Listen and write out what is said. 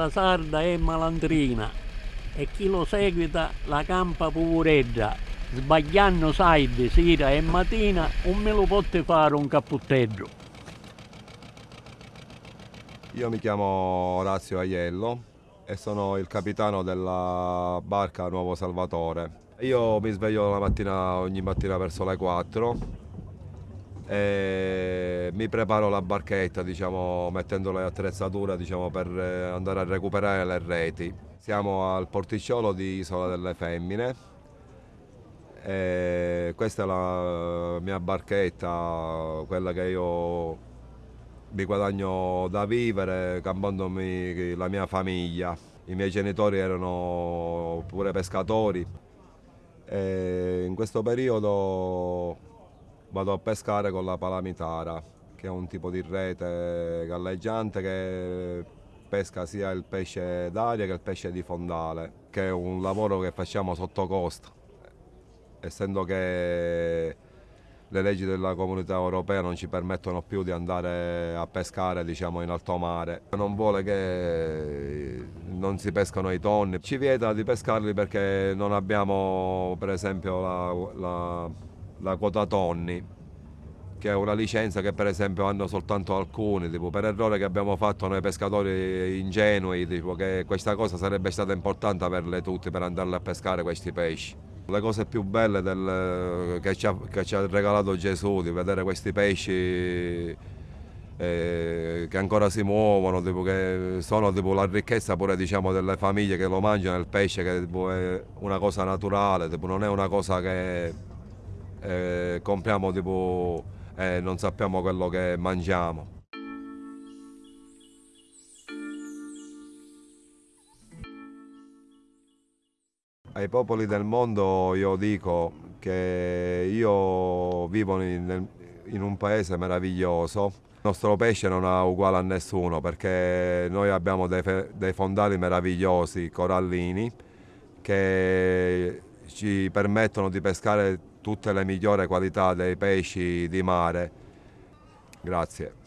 la sarda è malandrina e chi lo seguita la campa povereggia. Sbagliando side, sera e mattina, non me lo potete fare un cappotteggio. Io mi chiamo Orazio Aiello, e sono il capitano della barca Nuovo Salvatore. Io mi sveglio mattina, ogni mattina verso le 4 e mi preparo la barchetta diciamo, mettendo le attrezzature diciamo, per andare a recuperare le reti. Siamo al porticciolo di Isola delle Femmine e questa è la mia barchetta, quella che io mi guadagno da vivere campandomi la mia famiglia. I miei genitori erano pure pescatori e in questo periodo vado a pescare con la palamitara che è un tipo di rete galleggiante che pesca sia il pesce d'aria che il pesce di fondale che è un lavoro che facciamo sotto costo essendo che le leggi della comunità europea non ci permettono più di andare a pescare diciamo, in alto mare. Non vuole che non si pescano i tonni, ci vieta di pescarli perché non abbiamo per esempio la, la, la quota tonni che è una licenza che per esempio hanno soltanto alcuni, tipo, per errore che abbiamo fatto noi pescatori ingenui, tipo, che questa cosa sarebbe stata importante averle tutte per andare a pescare questi pesci. Le cose più belle del, che, ci ha, che, ci ha, regalato Gesù, di vedere questi pesci eh, che ancora si muovono, tipo, che sono tipo, la ricchezza pure diciamo, delle famiglie che lo mangiano, il pesce che tipo, è una cosa naturale, non è una cosa che eh, compriamo e non sappiamo quello che mangiamo. Ai popoli del mondo io dico che io vivo in, in un paese meraviglioso, il nostro pesce non ha uguale a nessuno perché noi abbiamo dei, dei fondali meravigliosi, corallini, che ci permettono di pescare tutte le migliori qualità dei pesci di mare. Grazie.